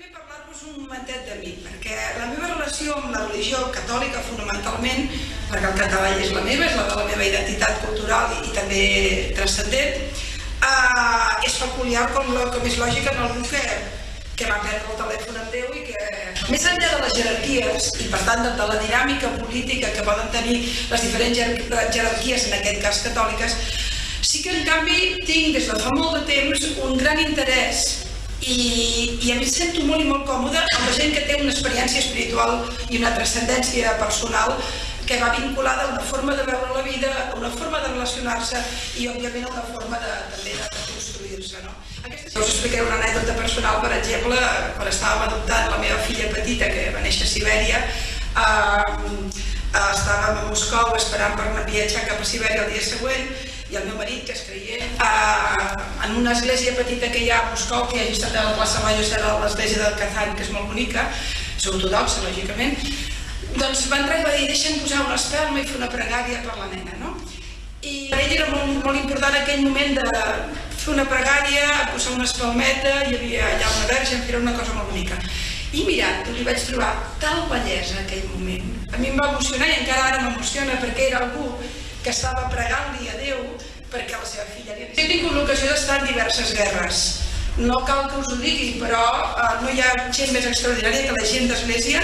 primer parlar-vos un momentet de mi, perquè la meva relació amb la religió catòlica fonamentalment, perquè el català és la meva, és la de la meva identitat cultural i, també transcendent, eh, és peculiar com, la, com és lògica en algú que, que va perdre el telèfon amb Déu i que, més enllà de les jerarquies i per tant de la dinàmica política que poden tenir les diferents jerarquies, en aquest cas catòliques, sí que en canvi tinc des de fa molt de temps un gran interès i, i a mi sento molt i molt còmode amb la gent que té una experiència espiritual i una transcendència personal que va vinculada a una forma de veure la vida, a una forma de relacionar-se i, òbviament, a una forma de, també de, construir-se. No? Aquesta... Us explicaré una anècdota personal, per exemple, quan estàvem adoptant la meva filla petita, que va néixer a Sibèria, eh, estàvem a Moscou esperant per anar viatjar cap a Sibèria el dia següent i el meu marit, que és creient, eh, en una església petita que hi ha a Moscou, que hi estat a la plaça Major, serà l'església del Kazan, que és molt bonica, és ortodoxa, lògicament, doncs va entrar i va dir, deixa'm posar una espelma i fer una pregària per la nena, no? I per ell era molt, molt important aquell moment de fer una pregària, posar una espelmeta, hi havia allà una verge, era una cosa molt bonica. I mirant, li vaig trobar tal bellesa aquell moment. A mi em va emocionar i encara ara m'emociona perquè era algú que estava pregant-li a Déu perquè la seva filla li He tingut l'ocasió d'estar en diverses guerres. No cal que us ho digui, però eh, no hi ha gent més extraordinària que la gent d'Església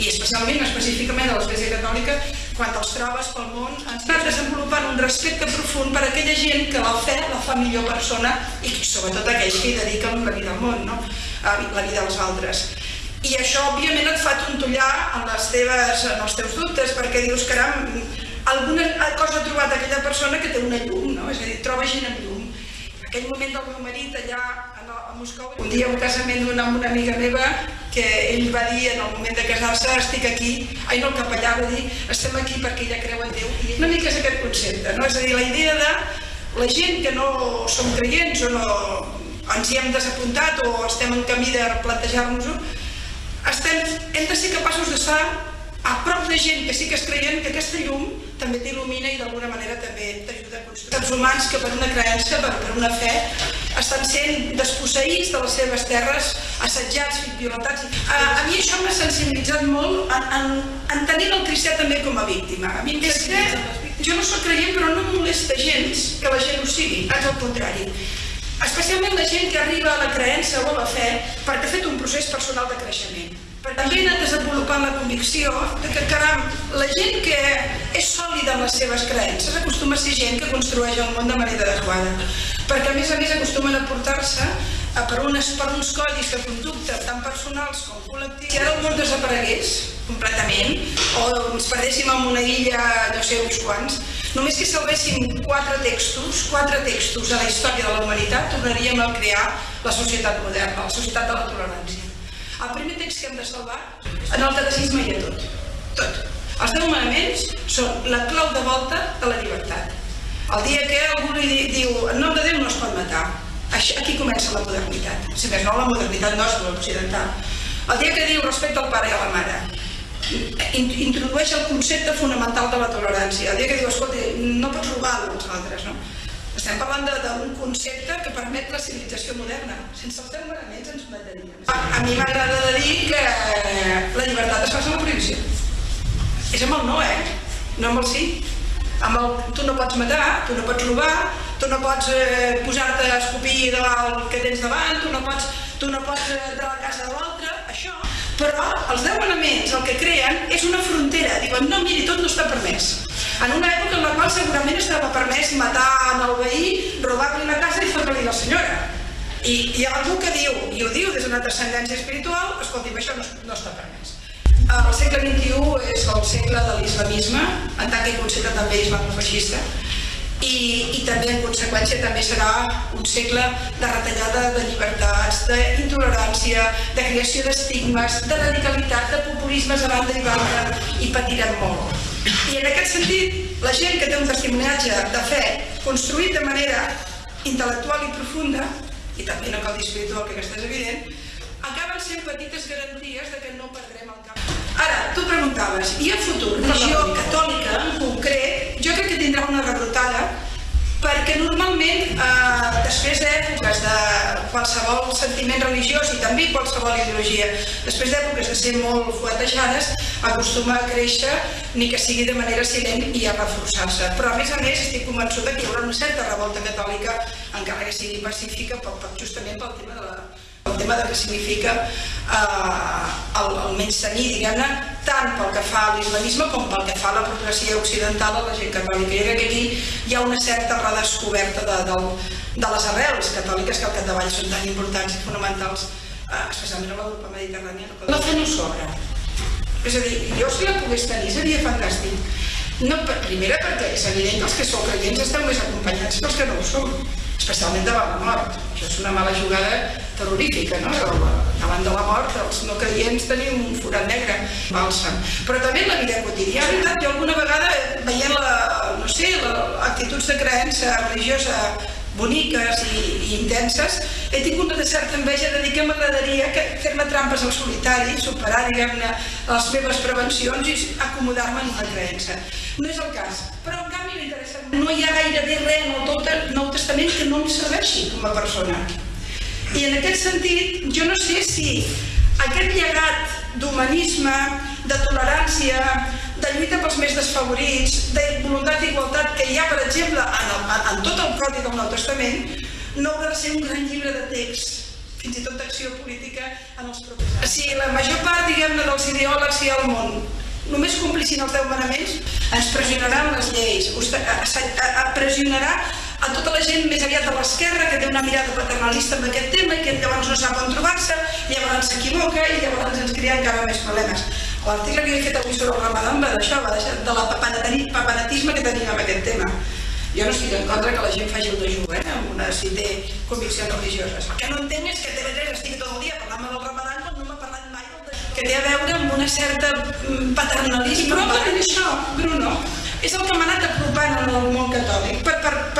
i especialment, específicament a l'Església Catòlica, quan els trobes pel món, ens anat desenvolupant un respecte profund per aquella gent que la fe la fa millor persona i sobretot aquells que hi dediquen la vida al món, no? la vida als altres. I això, òbviament, et fa tontollar en, les teves, en els teus dubtes, perquè dius, caram, alguna cosa ha trobat aquella persona que té una llum, no? és a dir, troba gent amb llum. Aquell moment del meu marit allà a Moscou, un dia un casament amb una amiga meva que ell va dir en el moment de casar-se estic aquí, ai no el capellà va dir estem aquí perquè ella creu en Déu i una mica és aquest concepte, no? és a dir, la idea de la gent que no som creients o no ens hi hem desapuntat o estem en camí de plantejar-nos-ho, hem de ser capaços d'estar a prop de gent que sí que es creien que aquesta llum també t'il·lumina i d'alguna manera també t'ajuda a construir. Els humans que per una creença, per, per una fe, estan sent desposseïts de les seves terres, assetjats, violentats. A, a mi això m'ha sensibilitzat molt en, en, en tenir el cristià també com a víctima. A mi és que jo no sóc creient però no em molesta gens que la gent ho sigui, és el contrari. Especialment la gent que arriba a la creença o a la fe perquè ha fet un procés personal de creixement també he anat desenvolupant la convicció de que, caram, la gent que és sòlida en les seves creences acostuma a ser gent que construeix el món de manera adequada. Perquè a més a més acostumen a portar-se per, unes, per uns codis de conducta tan personals com col·lectius. Si ara el món desaparegués completament o ens perdéssim en una illa, no sé uns quants, només que salvéssim quatre textos, quatre textos de la història de la humanitat, tornaríem a crear la societat moderna, la societat de la tolerància. El primer text que hem de salvar, en el catecisme hi ha tot, tot. Els deu manaments són la clau de volta de la llibertat. El dia que algú li diu en nom de Déu no es pot matar, aquí comença la modernitat. Si més no, la modernitat nostra, l'occidental. El dia que diu respecte al pare i a la mare, introdueix el concepte fonamental de la tolerància. El dia que diu, escolta, no pots robar als altres, no? Estem parlant d'un concepte que permet la civilització moderna. Sense els deu manaments ens mataríem. A, mi m'agrada dir que la llibertat es fa amb prohibició. És amb el no, eh? No amb el sí. Amb el, tu no pots matar, tu no pots robar, tu no pots eh, posar-te a escopir de el que tens davant, tu no pots, tu no pots eh, entrar a la casa de l'altre. Però els deu manaments el que creen és una frontera. Diuen, no, miri, tot no està permès en una època en la qual segurament estava permès matar en el veí, robar-li la casa i fer-li la senyora. I hi ha algú que diu, i ho diu des d'una transcendència espiritual, escolti'm, això no, no està permès. El segle XXI és el segle de l'islamisme, en tant que concepte també islamofeixista, i, i també en conseqüència també serà un segle de retallada de llibertats, d'intolerància, de creació d'estigmes, de radicalitat, de populismes a banda i banda, i patirem molt. I en aquest sentit, la gent que té un testimoniatge de fe construït de manera intel·lectual i profunda, i també no cal dir espiritual, que aquesta és evident, acaben sent petites garanties de que no perdrem el cap. Ara, tu preguntaves, i el futur? Religió catòlica, en concret, que tindrà una rebrotada perquè normalment eh, després d'èpoques de qualsevol sentiment religiós i també qualsevol ideologia, després d'èpoques de ser molt fuetejades, acostuma a créixer, ni que sigui de manera silent i a reforçar-se. Però a més a més estic convençuda que hi haurà una certa revolta catòlica, encara que sigui pacífica, per, per, justament pel tema de la, tema de què significa eh, el, el menys tenir, diguem-ne, tant pel que fa a l'islamisme com pel que fa a la progressió occidental a la gent catòlica. Jo crec que aquí hi ha una certa redescoberta de, de, de les arrels catòliques que al capdavall són tan importants i fonamentals, eh, especialment a l'Europa mediterrània. No sobra. És a dir, jo si la pogués tenir seria fantàstic. No, per, primera perquè és evident que els que sou creients esteu més acompanyats que els que no ho som, especialment davant la mort. Això és una mala jugada terrorífica, no? Davant de la mort els no creients tenim un forat negre, balsam. Però també en la vida quotidiana, jo alguna vegada veient la, no sé, la, actituds de creença religiosa boniques i, i intenses, he tingut una certa enveja de dir que m'agradaria fer-me trampes al solitari, superar, diguem-ne, les meves prevencions i acomodar-me en una creença. No és el cas, però en canvi m'interessa. No hi ha gairebé res en el Nou Testament que no em serveixi com a persona. I en aquest sentit, jo no sé si aquest llegat d'humanisme, de tolerància, de lluita pels més desfavorits, de voluntat d'igualtat que hi ha, per exemple, en, el, en tot el codi del Nou Testament, no haurà de ser un gran llibre de text, fins i tot d'acció política en els propers anys. Si la major part, diguem-ne, dels ideòlegs hi ha al món només complissin els deu manaments, ens pressionaran les lleis, pressionarà a tota la gent més aviat de l'esquerra que té una mirada paternalista en aquest tema i que llavors no sap on trobar-se, llavors s'equivoca i llavors ens crea encara més problemes. L'article que he fet avui sobre el ramadan va d'això, va d'això, de la papanatisme que tenim amb aquest tema. Jo no estic en contra que la gent faci el dejú, eh, amb una, si té conviccions religioses. El que no entenc és que TV3 estigui tot el dia parlant del ramadan quan no m'ha parlat mai del dejú. Que té a veure amb una certa mm, paternalisme. I probablement això, Bruno, és el que m'ha anat apropant en el món catòlic, per, per, per,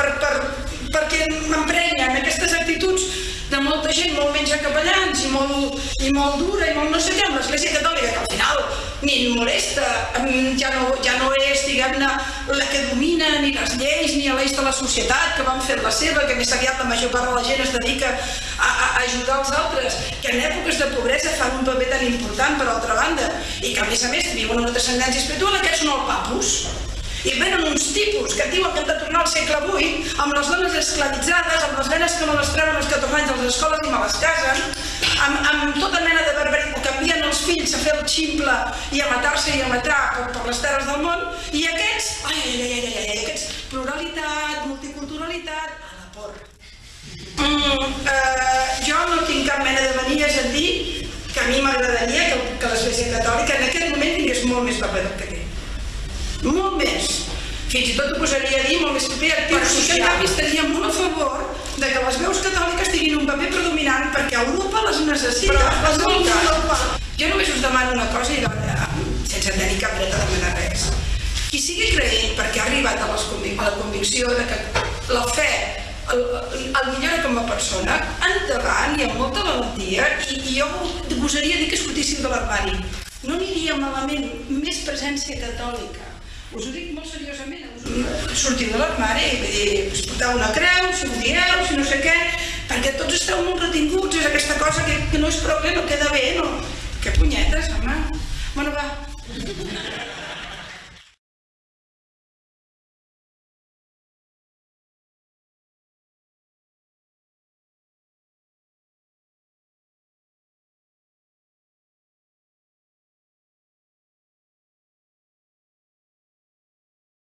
molta gent molt menys capellans i molt, i molt dura i molt no sé què amb l'Església Catòlica, que al final ni molesta, ja no, ja no és, diguem-ne, la que domina ni les lleis ni l'eix de la societat que van fer la seva, que més aviat la major part de la gent es dedica a, a, ajudar els altres, que en èpoques de pobresa fan un paper tan important per altra banda, i que a més a més viuen una descendència espiritual, aquests són el papus i venen uns tipus que diuen que hem de tornar al segle VIII amb les dones esclavitzades, amb les nenes que no les treuen als 14 anys a les escoles i me les casen, amb, amb tota mena de barbaritat, canvien els fills a fer el ximple i a matar-se i a matar per, per les terres del món, i aquests, ai, ai, ai, ai, ai, aquests, pluralitat, multiculturalitat, a la por. Mm, eh, jo no tinc cap mena de manies a dir que a mi m'agradaria que, que l'Església Catòlica en aquest moment tingués molt més paper del que té molt més. Fins i tot ho posaria a dir molt més paper actiu Però sí que en canvi estaria molt a favor de que les veus catòliques tinguin un paper predominant perquè Europa les necessita. Però, les escolta, Europa. Jo només us demano una cosa i sense tenir cap dret a demanar res. Qui sigui creient perquè ha arribat a, les, a la convicció de que la fe el, el millora com a persona, endavant i amb molta valentia, i, i jo gosaria dir que es fotissin de l'armari. No aniria malament més presència catòlica us ho dic molt seriosament, us sortir de l'armari i dir, pues, portar una creu, si ho dieu, si no sé què, perquè tots esteu molt retinguts, és aquesta cosa que, que no és prou bé, no queda bé, no? Que punyetes, home. Bueno, va.